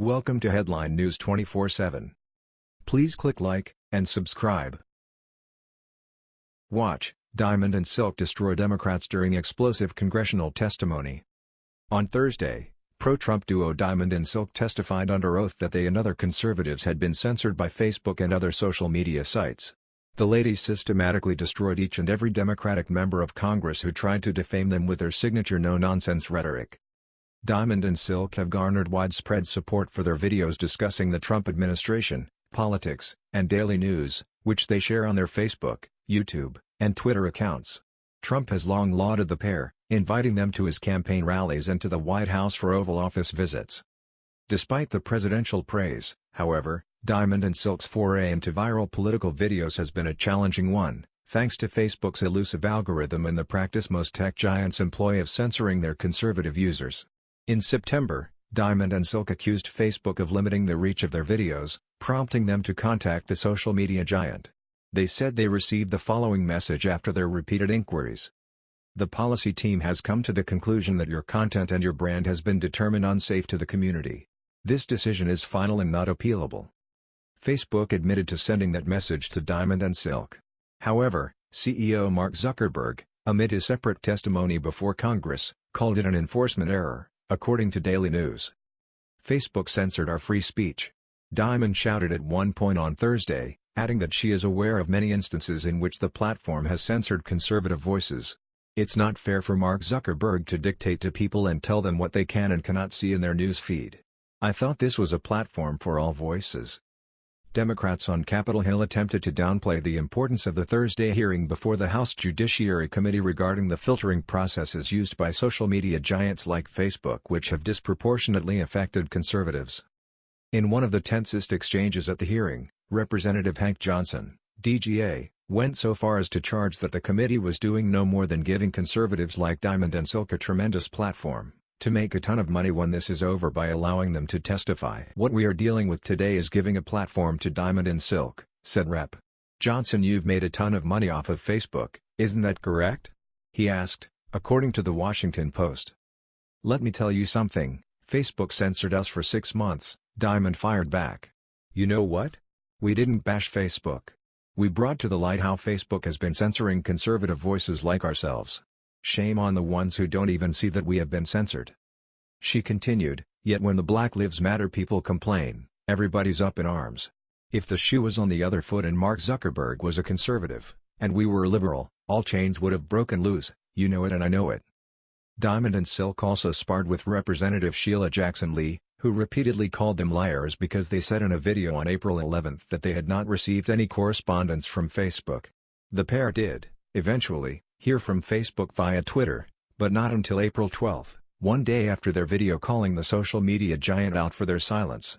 Welcome to Headline News 24/7. Please click like and subscribe. Watch: Diamond and Silk destroy Democrats during explosive congressional testimony. On Thursday, pro-Trump duo Diamond and Silk testified under oath that they and other conservatives had been censored by Facebook and other social media sites. The ladies systematically destroyed each and every Democratic member of Congress who tried to defame them with their signature no-nonsense rhetoric. Diamond and Silk have garnered widespread support for their videos discussing the Trump administration, politics, and daily news, which they share on their Facebook, YouTube, and Twitter accounts. Trump has long lauded the pair, inviting them to his campaign rallies and to the White House for Oval Office visits. Despite the presidential praise, however, Diamond and Silk's foray into viral political videos has been a challenging one, thanks to Facebook's elusive algorithm and the practice most tech giants employ of censoring their conservative users. In September, Diamond and Silk accused Facebook of limiting the reach of their videos, prompting them to contact the social media giant. They said they received the following message after their repeated inquiries. The policy team has come to the conclusion that your content and your brand has been determined unsafe to the community. This decision is final and not appealable. Facebook admitted to sending that message to Diamond and Silk. However, CEO Mark Zuckerberg, amid his separate testimony before Congress, called it an enforcement error according to Daily News. Facebook censored our free speech. Diamond shouted at one point on Thursday, adding that she is aware of many instances in which the platform has censored conservative voices. It's not fair for Mark Zuckerberg to dictate to people and tell them what they can and cannot see in their news feed. I thought this was a platform for all voices. Democrats on Capitol Hill attempted to downplay the importance of the Thursday hearing before the House Judiciary Committee regarding the filtering processes used by social media giants like Facebook which have disproportionately affected conservatives. In one of the tensest exchanges at the hearing, Representative Hank Johnson, DGA, went so far as to charge that the committee was doing no more than giving conservatives like Diamond and Silk a tremendous platform to make a ton of money when this is over by allowing them to testify. What we are dealing with today is giving a platform to Diamond and Silk, said Rep. Johnson you've made a ton of money off of Facebook, isn't that correct? He asked, according to the Washington Post. Let me tell you something, Facebook censored us for six months, Diamond fired back. You know what? We didn't bash Facebook. We brought to the light how Facebook has been censoring conservative voices like ourselves. Shame on the ones who don't even see that we have been censored. She continued, yet when the Black Lives Matter people complain, everybody's up in arms. If the shoe was on the other foot and Mark Zuckerberg was a conservative, and we were a liberal, all chains would have broken loose, you know it and I know it. Diamond and Silk also sparred with Representative Sheila Jackson Lee, who repeatedly called them liars because they said in a video on April 11 that they had not received any correspondence from Facebook. The pair did, eventually, hear from Facebook via Twitter, but not until April 12, one day after their video calling the social media giant out for their silence.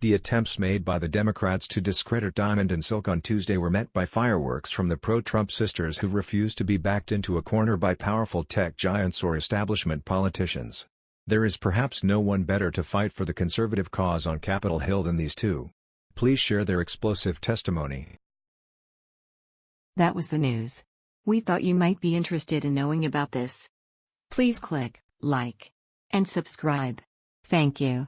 The attempts made by the Democrats to discredit Diamond and Silk on Tuesday were met by fireworks from the pro-Trump sisters who refused to be backed into a corner by powerful tech giants or establishment politicians. There is perhaps no one better to fight for the conservative cause on Capitol Hill than these two. Please share their explosive testimony. That was the news. We thought you might be interested in knowing about this. Please click like and subscribe. Thank you.